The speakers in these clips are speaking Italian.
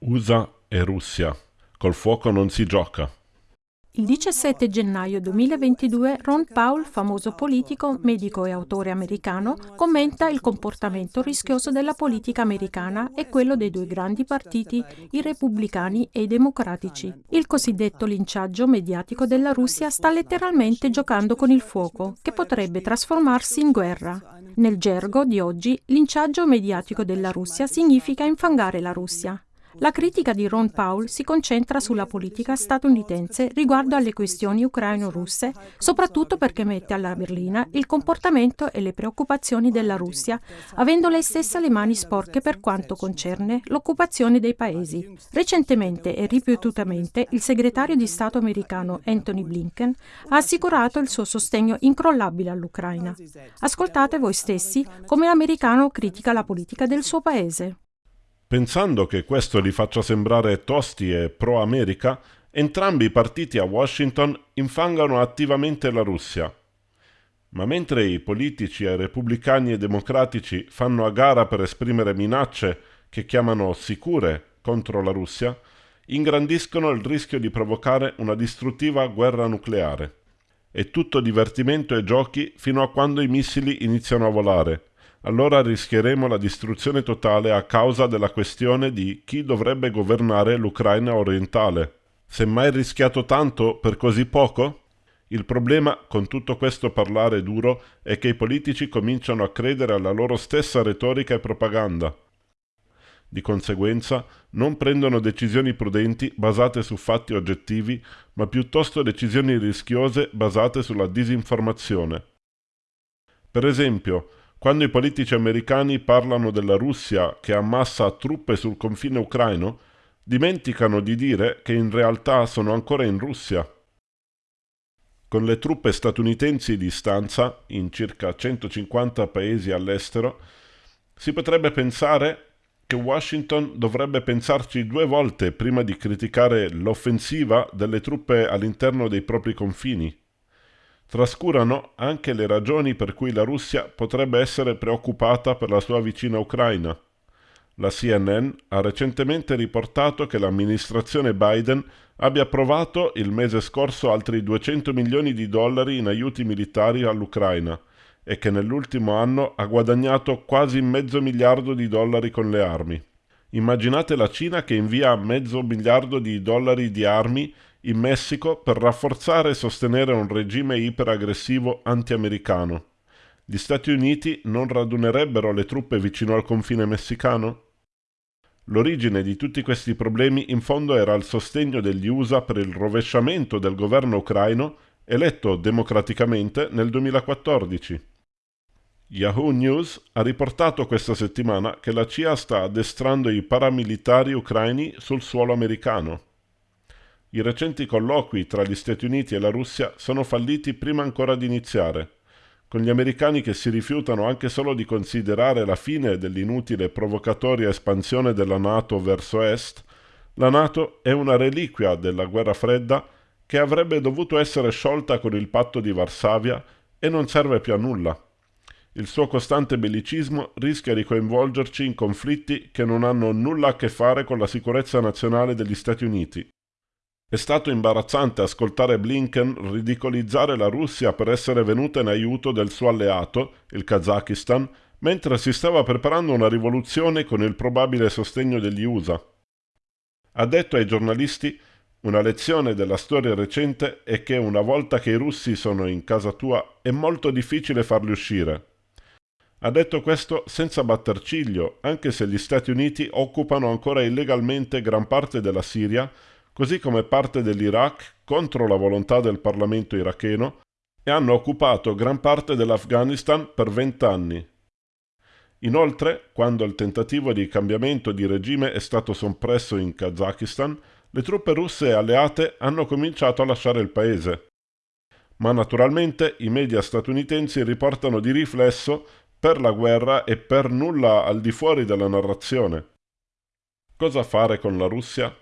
USA e Russia. Col fuoco non si gioca. Il 17 gennaio 2022 Ron Paul, famoso politico, medico e autore americano, commenta il comportamento rischioso della politica americana e quello dei due grandi partiti, i repubblicani e i democratici. Il cosiddetto linciaggio mediatico della Russia sta letteralmente giocando con il fuoco, che potrebbe trasformarsi in guerra. Nel gergo di oggi, linciaggio mediatico della Russia significa infangare la Russia. La critica di Ron Paul si concentra sulla politica statunitense riguardo alle questioni ucraino-russe, soprattutto perché mette alla berlina il comportamento e le preoccupazioni della Russia, avendo lei stessa le mani sporche per quanto concerne l'occupazione dei paesi. Recentemente e ripetutamente il segretario di Stato americano Anthony Blinken ha assicurato il suo sostegno incrollabile all'Ucraina. Ascoltate voi stessi come l'americano critica la politica del suo paese. Pensando che questo li faccia sembrare tosti e pro-America, entrambi i partiti a Washington infangano attivamente la Russia. Ma mentre i politici e repubblicani e democratici fanno a gara per esprimere minacce che chiamano sicure contro la Russia, ingrandiscono il rischio di provocare una distruttiva guerra nucleare. È tutto divertimento e giochi fino a quando i missili iniziano a volare, allora rischieremo la distruzione totale a causa della questione di chi dovrebbe governare l'Ucraina orientale. Se mai rischiato tanto per così poco? Il problema con tutto questo parlare duro è che i politici cominciano a credere alla loro stessa retorica e propaganda. Di conseguenza non prendono decisioni prudenti basate su fatti oggettivi, ma piuttosto decisioni rischiose basate sulla disinformazione. Per esempio, quando i politici americani parlano della Russia che ammassa truppe sul confine ucraino, dimenticano di dire che in realtà sono ancora in Russia. Con le truppe statunitensi di stanza, in circa 150 paesi all'estero, si potrebbe pensare che Washington dovrebbe pensarci due volte prima di criticare l'offensiva delle truppe all'interno dei propri confini trascurano anche le ragioni per cui la Russia potrebbe essere preoccupata per la sua vicina Ucraina. La CNN ha recentemente riportato che l'amministrazione Biden abbia approvato il mese scorso altri 200 milioni di dollari in aiuti militari all'Ucraina e che nell'ultimo anno ha guadagnato quasi mezzo miliardo di dollari con le armi. Immaginate la Cina che invia mezzo miliardo di dollari di armi in Messico per rafforzare e sostenere un regime iperaggressivo anti-americano. Gli Stati Uniti non radunerebbero le truppe vicino al confine messicano? L'origine di tutti questi problemi in fondo era il sostegno degli USA per il rovesciamento del governo ucraino eletto democraticamente nel 2014. Yahoo News ha riportato questa settimana che la CIA sta addestrando i paramilitari ucraini sul suolo americano. I recenti colloqui tra gli Stati Uniti e la Russia sono falliti prima ancora di iniziare, con gli americani che si rifiutano anche solo di considerare la fine dell'inutile provocatoria espansione della Nato verso est, la Nato è una reliquia della guerra fredda che avrebbe dovuto essere sciolta con il patto di Varsavia e non serve più a nulla. Il suo costante bellicismo rischia di coinvolgerci in conflitti che non hanno nulla a che fare con la sicurezza nazionale degli Stati Uniti. È stato imbarazzante ascoltare Blinken ridicolizzare la Russia per essere venuta in aiuto del suo alleato, il Kazakistan, mentre si stava preparando una rivoluzione con il probabile sostegno degli USA. Ha detto ai giornalisti una lezione della storia recente è che una volta che i russi sono in casa tua è molto difficile farli uscire. Ha detto questo senza batter ciglio, anche se gli Stati Uniti occupano ancora illegalmente gran parte della Siria così come parte dell'Iraq contro la volontà del Parlamento iracheno e hanno occupato gran parte dell'Afghanistan per vent'anni. Inoltre, quando il tentativo di cambiamento di regime è stato soppresso in Kazakistan, le truppe russe alleate hanno cominciato a lasciare il paese. Ma naturalmente i media statunitensi riportano di riflesso per la guerra e per nulla al di fuori della narrazione. Cosa fare con la Russia?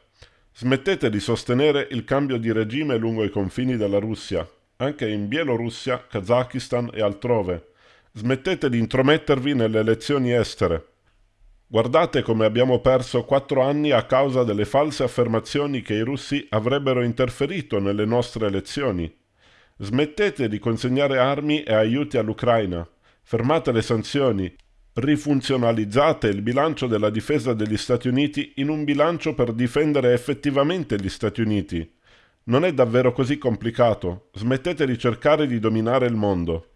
Smettete di sostenere il cambio di regime lungo i confini della Russia, anche in Bielorussia, Kazakistan e altrove. Smettete di intromettervi nelle elezioni estere. Guardate come abbiamo perso quattro anni a causa delle false affermazioni che i russi avrebbero interferito nelle nostre elezioni. Smettete di consegnare armi e aiuti all'Ucraina. Fermate le sanzioni. Rifunzionalizzate il bilancio della difesa degli Stati Uniti in un bilancio per difendere effettivamente gli Stati Uniti. Non è davvero così complicato. Smettete di cercare di dominare il mondo.